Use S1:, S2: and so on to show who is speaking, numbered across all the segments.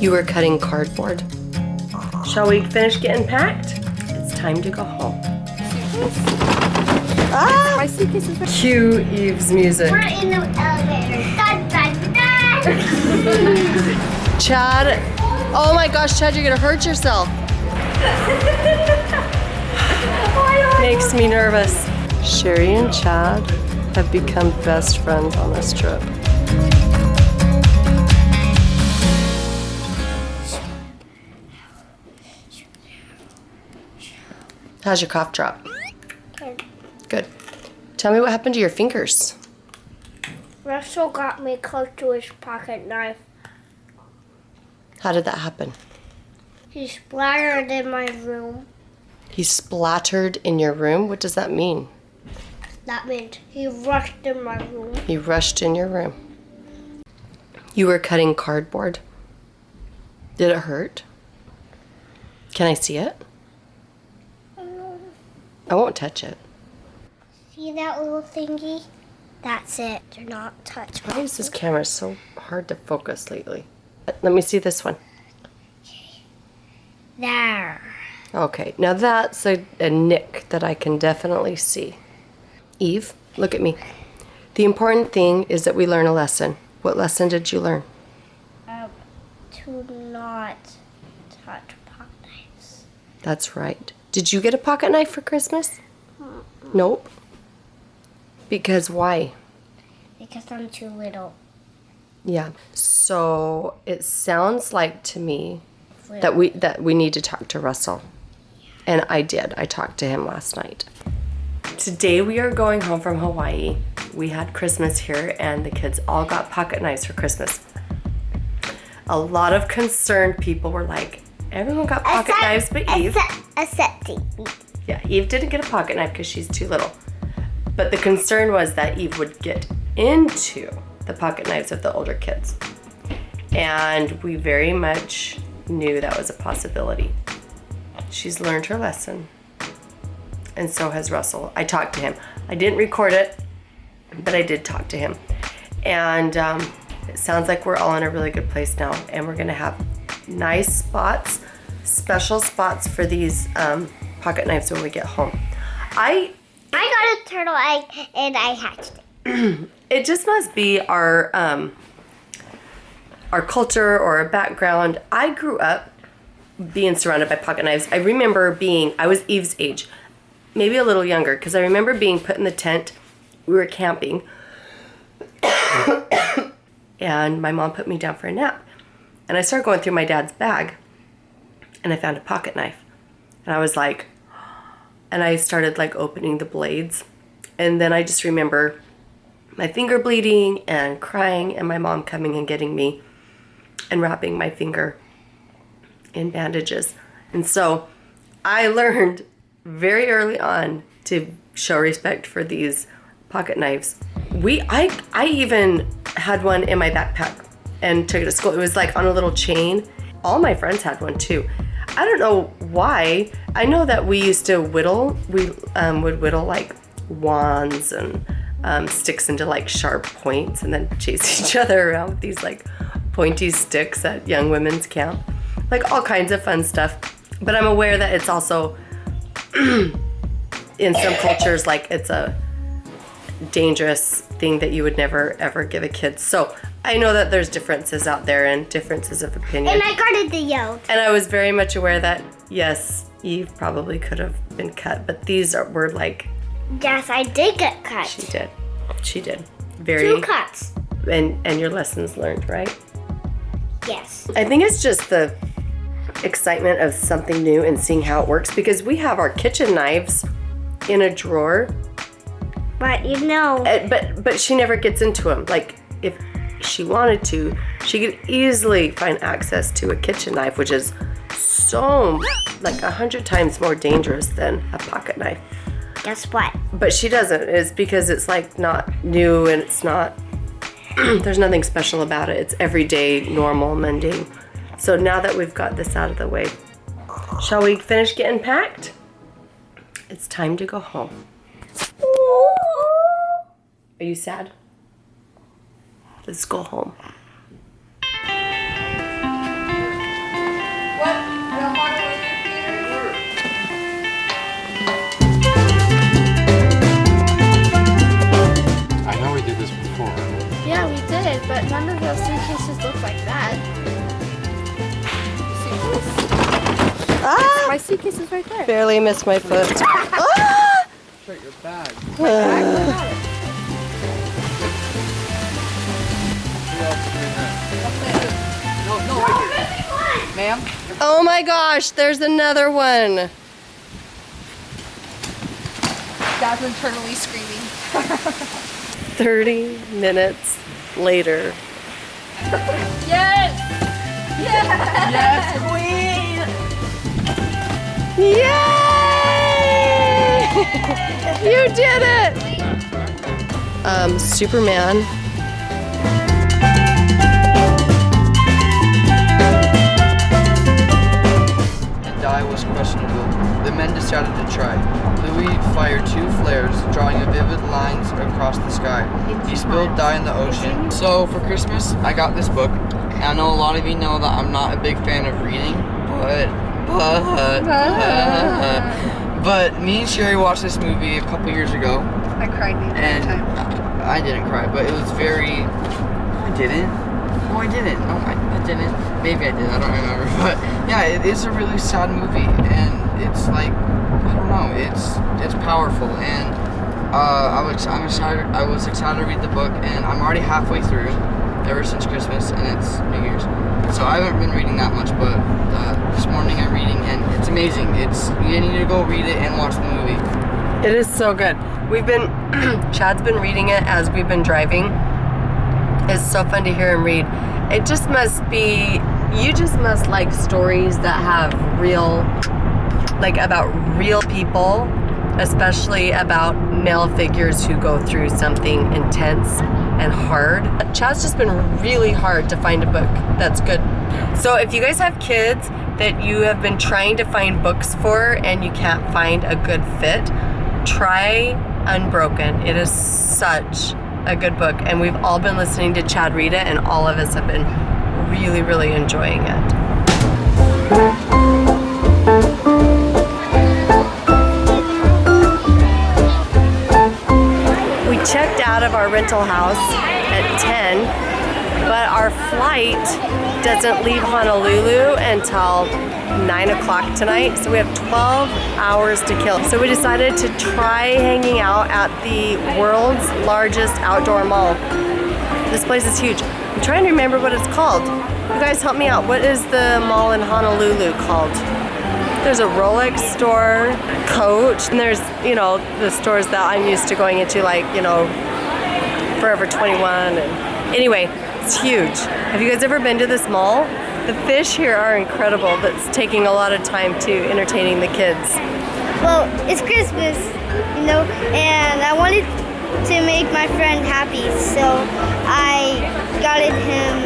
S1: You were cutting cardboard. Shall we finish getting packed? It's time to go home.
S2: Ah! My suitcase is
S1: Cue Eve's music.
S3: We're in the elevator. Dun, dun, dun.
S1: Chad, oh my gosh, Chad, you're gonna hurt yourself. Makes me nervous. Sherry and Chad have become best friends on this trip. How's your cough drop? Good. Tell me what happened to your fingers.
S3: Russell got me close to his pocket knife.
S1: How did that happen?
S3: He splattered in my room.
S1: He splattered in your room? What does that mean?
S3: That means he rushed in my room.
S1: He rushed in your room. You were cutting cardboard. Did it hurt? Can I see it? I won't touch it.
S3: See that little thingy? That's it. Do not touch
S1: Why is this camera so hard to focus lately? Let me see this one.
S3: There.
S1: Okay, now that's a, a nick that I can definitely see. Eve, look at me. The important thing is that we learn a lesson. What lesson did you learn?
S3: Um, to not touch pot knives.
S1: That's right. Did you get a pocket knife for Christmas? Nope. Because why?
S3: Because I'm too little.
S1: Yeah. So it sounds like to me that we that we need to talk to Russell. And I did. I talked to him last night. Today we are going home from Hawaii. We had Christmas here and the kids all got pocket knives for Christmas. A lot of concerned people were like, everyone got pocket knives but Eve.
S3: Accepting.
S1: Yeah, Eve didn't get a pocket knife because she's too little. But the concern was that Eve would get into the pocket knives of the older kids. And we very much knew that was a possibility. She's learned her lesson. And so has Russell. I talked to him. I didn't record it, but I did talk to him. And um, it sounds like we're all in a really good place now. And we're going to have nice spots, special spots for these um, pocket knives when we get home. I
S3: I got a turtle egg and I hatched it.
S1: it just must be our um, our culture or our background. I grew up being surrounded by pocket knives. I remember being I was Eve's age, maybe a little younger, because I remember being put in the tent. We were camping, and my mom put me down for a nap, and I started going through my dad's bag, and I found a pocket knife, and I was like, and I started like opening the blades, and then I just remember my finger bleeding and crying and my mom coming and getting me and wrapping my finger in bandages. And so I learned very early on to show respect for these pocket knives. We I I even had one in my backpack and took it to school. It was like on a little chain. All my friends had one too. I don't know why. I know that we used to whittle. We um, would whittle like wands and um, sticks into like sharp points and then chase each other around with these like pointy sticks at young women's camp. Like all kinds of fun stuff. But I'm aware that it's also in some cultures like it's a dangerous thing that you would never ever give a kid. So I know that there's differences out there and differences of opinion.
S3: And I guarded the yolk.
S1: And I was very much aware that yes, Eve probably could have been cut, but these are, were like
S3: Yes, I did get cut.
S1: she did. She did. Very
S3: Two cuts.
S1: and and your lessons learned, right?
S3: Yes.
S1: I think it's just the excitement of something new and seeing how it works because we have our kitchen knives in a drawer,
S3: But you know,
S1: eh, but but she never gets into them. Like if she wanted to, she could easily find access to a kitchen knife, which is so like a hundred times more dangerous than a pocket knife.
S3: guess what?
S1: But she doesn't. It's because it's like not new and it's not, there's nothing special about it. It's everyday, normal, mundane. So now that we've got this out of the way, shall we finish getting packed? It's time to go home. Are you sad? Let's go home.
S4: I know we did this before.
S3: Yeah, we
S2: did,
S3: but none of those
S2: suitcases look like that. Suitcase.
S1: Ah!
S2: My suitcase is right there.
S1: Barely missed my foot. ah!
S5: Shut your bag. My bag Ma'am?
S1: Oh my gosh, there's another one.
S2: Dad's internally screaming.
S1: 30 minutes later.
S2: Yes! Yes!
S5: Queen!
S1: Yay! you did it! Um, Superman.
S5: Was questionable. The men decided to try. Louis fired two flares, drawing vivid lines across the sky. He spilled dye in the ocean. So for Christmas, I got this book. And I know a lot of you know that I'm not a big fan of reading, but but but, but me and Sherry watched this movie a couple years ago,
S2: I cried the entire
S5: and
S2: time.
S5: I didn't cry, but it was very. I didn't. No, I didn't. I, I didn't. Maybe I did. I don't remember. But yeah, it is a really sad movie, and it's like I don't know. It's it's powerful, and uh, I was I'm excited. I was excited to read the book, and I'm already halfway through. Ever since Christmas, and it's New Year's, so I haven't been reading that much. But uh, this morning I'm reading, and it's amazing. It's you need to go read it and watch the movie.
S1: It is so good. We've been, Chad's been reading it as we've been driving. It's so fun to hear him read. It just must be, you just must like stories that have real, like about real people, especially about male figures who go through something intense and hard. Chad's just been really hard to find a book that's good. So if you guys have kids that you have been trying to find books for and you can't find a good fit, try Unbroken. It is such a good book, and we've all been listening to Chad read it, and all of us have been really, really enjoying it. We checked out of our rental house at 10, but our flight doesn't leave Honolulu until 9 o'clock tonight, so we have 12 hours to kill. So we decided to try hanging out at the world's largest outdoor mall. This place is huge. I'm trying to remember what it's called. You guys help me out. What is the mall in Honolulu called? There's a Rolex store, Coach, and there's, you know, the stores that I'm used to going into, like, you know, Forever 21. And anyway, it's huge. Have you guys ever been to this mall? The fish here are incredible. That's taking a lot of time to entertaining the kids.
S3: Well, it's Christmas, you know, and I wanted to make my friend happy, so I got him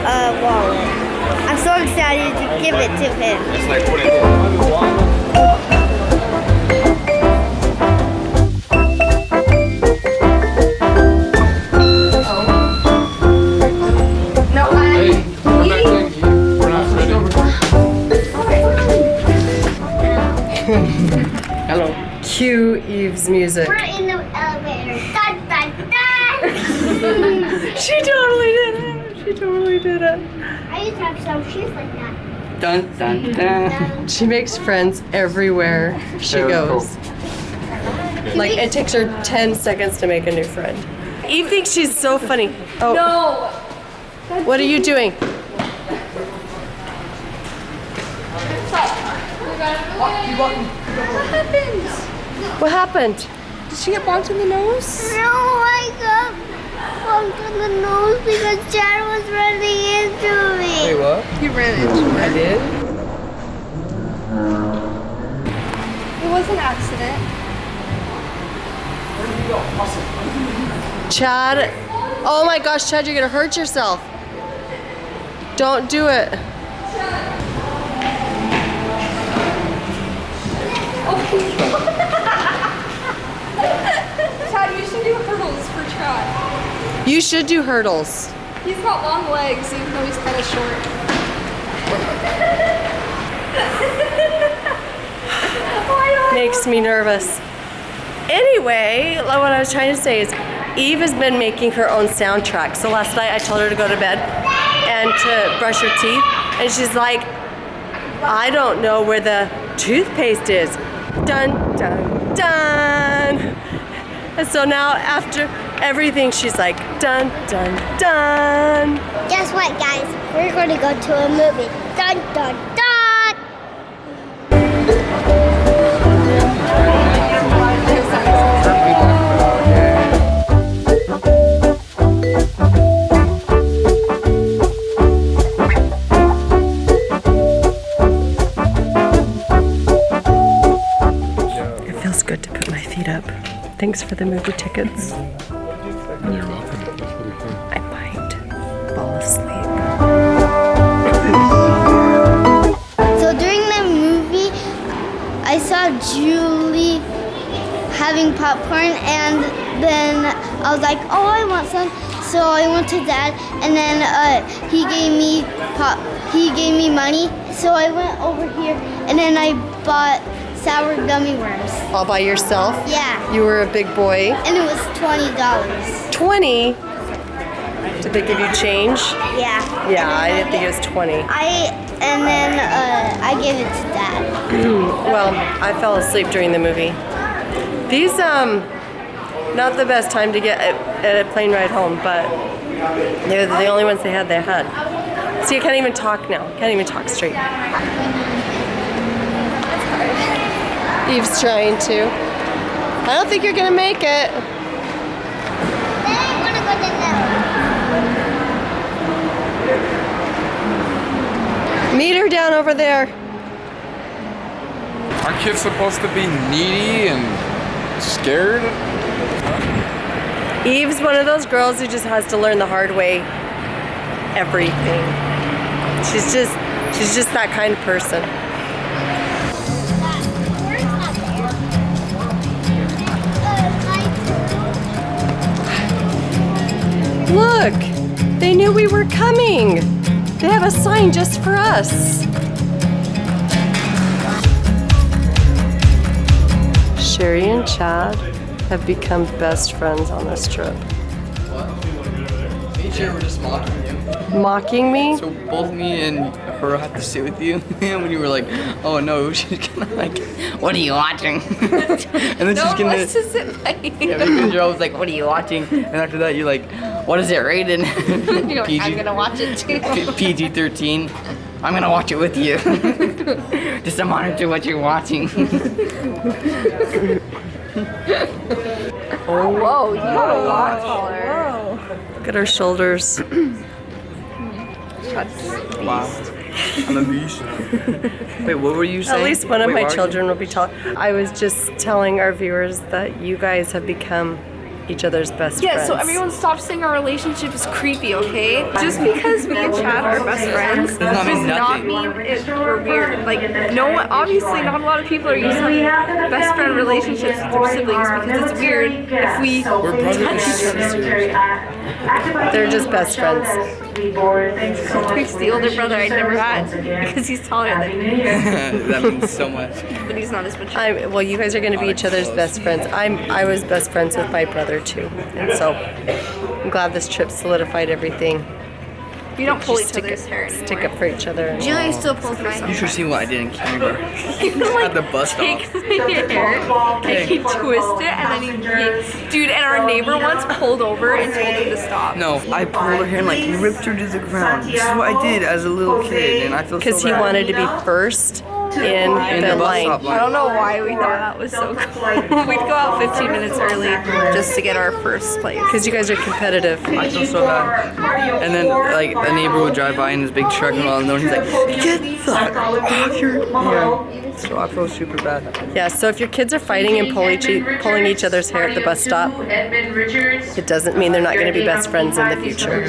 S3: a wallet. I'm so excited to give it to him.
S5: Hello.
S1: Cue Eve's music.
S3: We're in the elevator. Dun, dun, dun.
S1: She totally did it. She totally did it.
S3: I used to have some shoes like that.
S5: Dun dun dun.
S1: She makes friends everywhere she
S5: Very
S1: goes. Like it takes her 10 seconds to make a new friend. Eve thinks she's so funny. Oh,
S2: No!
S1: what are you doing?
S2: What happened?
S1: What happened?
S2: Did she get bonked in the nose?
S3: no, I got bumped in the nose because Chad was running into me.
S5: Wait, what?
S2: You ran into me.
S5: I did?
S2: It was an accident.
S1: Chad. Oh my gosh, Chad, you're gonna hurt yourself. Don't do it.
S2: Chad, you should do hurdles for Chad.
S1: You should do hurdles.
S2: He's got long legs, even though he's kind of short.
S1: Makes me nervous. Anyway, what I was trying to say is Eve has been making her own soundtrack. So last night I told her to go to bed and to brush her teeth. And she's like, I don't know where the toothpaste is. Dun, dun, dun. And so now after everything, she's like, dun, dun, dun.
S3: Guess what, guys? We're going to go to a movie. Dun dun dun.
S1: It feels good to put my feet up. Thanks for the movie tickets.
S3: Julie having popcorn, and then I was like, "Oh, I want some." So I went to Dad, and then uh, he gave me pop. He gave me money, so I went over here, and then I bought sour gummy worms.
S1: All by yourself?
S3: Yeah,
S1: You were a big boy.
S3: and it was twenty dollars.
S1: 20? Did they give you change?
S3: Yeah.
S1: Yeah, I didn't think it was 20.
S3: I and then uh, I gave it to Dad.
S1: Well, I fell asleep during the movie. These, um, not the best time to get at a plane ride home, but they're the only ones they had they had. See, I can't even talk now. Can't even talk straight. Eve's trying to. I don't think you're gonna make it. Meet her down over there.
S4: Aren't kids supposed to be needy and scared?
S1: Eve's one of those girls who just has to learn the hard way everything. She's just she's just that kind of person. Look, they knew we were coming. They have a sign just for us. Sherry and Chad have become best friends on this trip.
S5: Me and Sherry were just mocking you.
S1: Mocking me?
S5: So both me and her have to sit with you, and when you were like, "Oh no," she's gonna like, "What are you watching?" and then she's gonna.
S2: Let's just sit by you.
S5: Yeah, because you're always like, "What are you watching?" And after that, you're like, "What is it rated?"
S2: You're I'm gonna watch it too.
S5: PG 13. I'm gonna watch it with you. Just to monitor what you're watching.
S2: Oh, whoa, you got a lot taller.
S1: Look at her shoulders.
S5: wow. I'm a beast. Wait, what were you saying?
S1: At least one of
S5: Wait,
S1: my
S5: why you-
S1: children will be tall. I was just telling our viewers that you guys have become each other's best
S2: Yeah,
S1: friends.
S2: so everyone stop saying our relationship is creepy, okay? Just because me and Chad are best friends
S5: Does not mean
S2: does not mean it, we're weird. Like, no one, obviously, not a lot of people are using best friend relationships with their siblings because it's weird if we
S5: We're
S2: touch each other.
S5: Sisters.
S1: They're just best friends.
S2: Tweak's the older brother I'd never had because he's taller than me,
S5: that means so much.
S2: but he's not as much.
S1: I well, you guys are going to be each other's best friends. I'm I was best friends with my brother too, and so I'm glad this trip solidified everything.
S2: We don't pull
S1: Just
S2: each other's
S1: it-
S2: hair anymore.
S1: Stick up for each other. and-
S2: Julie still pulls my hair.
S5: You should see what I did in kindergarten.
S2: like,
S5: At the bus stop.
S2: takes my hair and he twists it and then he, he dude and our neighbor once pulled over and told him to stop.
S5: No, I pulled her hair and like ripped her to the ground. This is what I did as a little kid, and I feel so
S1: Because he wanted to be first in,
S5: in
S1: the,
S5: the
S1: line.
S2: I don't know why we thought that was so cool. We'd go out 15 minutes early just to get our first place.
S1: Because you guys are competitive.
S5: I feel so bad. And then like a neighbor would drive by in his big truck and all, and then he's like, "Get the fuck off your hair." So I feel super bad.
S1: Yeah, so if your kids are fighting and pull each, pulling each other's hair at the bus stop, it doesn't mean they're not going to be best friends in the future.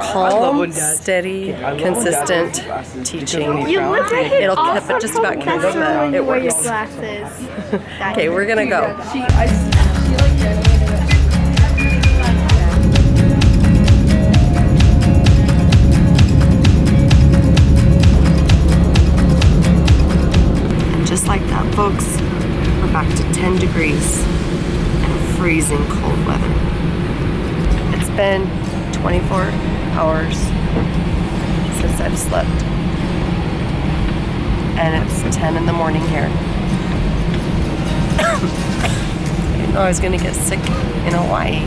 S1: Calm, steady,
S5: love when Dad
S1: consistent teaching.
S2: You look like
S1: It'll keep it just about keep it, but it works. Okay, we're gonna go. Folks, we're back to 10 degrees and freezing cold weather. It's been 24 hours since I've slept. And it's 10 in the morning here. I know I was gonna get sick in Hawaii.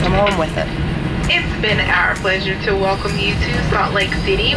S1: Come home with it.
S6: It's been our pleasure to welcome you to Salt Lake City.